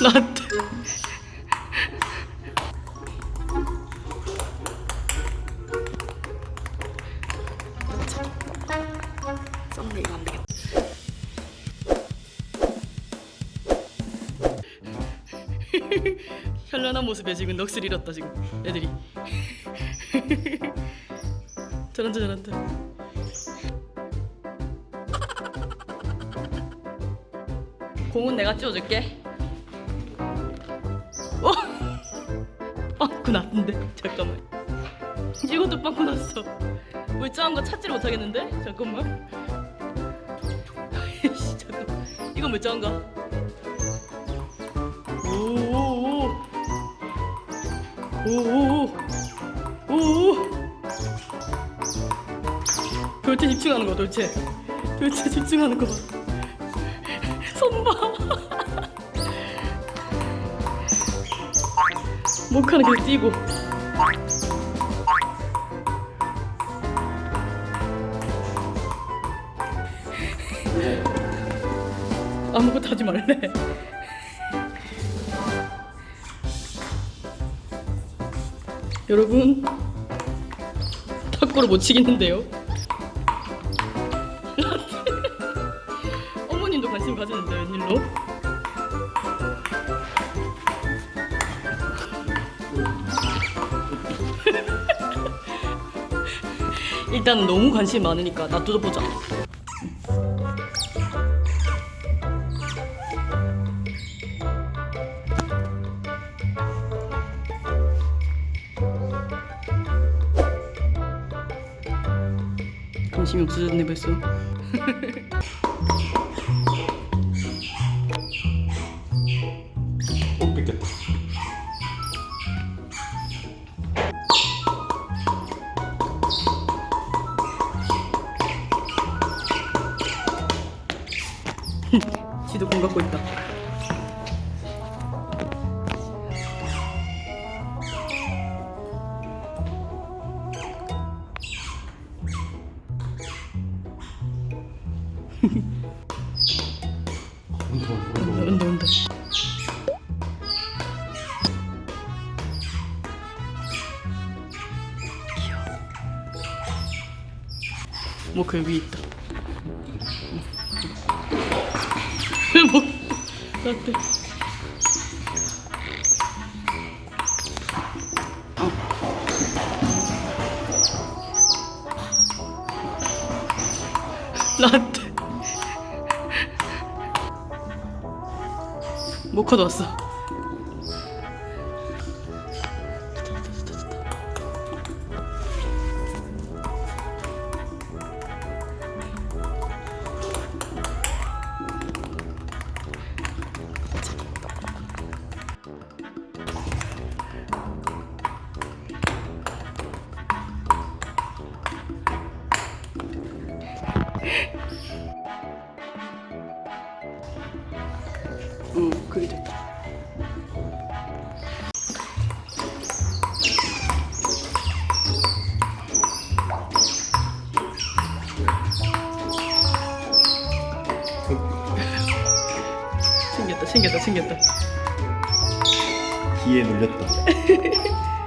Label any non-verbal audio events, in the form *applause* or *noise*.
나한테. 썸네 *laughs* 현란한 모습에 지금 넋을 잃었다 지금. 애들이. *laughs* 잘한다 잘한다 공은 내가 찌워줄게 빵꾸 났는데? 잠깐만. 이것도 빵꾸 났어. 왜 짱한 거 찾지를 못하겠는데? 잠깐만. 아이씨 잠깐 이건 왜 짱한가? 오오오. 오오오. 오오 돌체 집중하는 거 돌체. 돌체 집중하는 거 목하는 계속 뛰고. 아무것도 하지 말래. 여러분 탁구를 못 치겠는데요? *laughs* 어머님도 관심 가지는데 웬일로? 일단 너무 관심 많으니까 놔둬 보자. 관심이 없어졌네 벌써. 꼭 뺏겼다. 지도 공 갖고 있다. 온다, 온다, 온다. 뭐그 위에 있다. 뭐 나한테. 나한테. 모카도 왔어. 챙겼다, 챙겼다, 챙겼다. 기에 눌렸다. *laughs*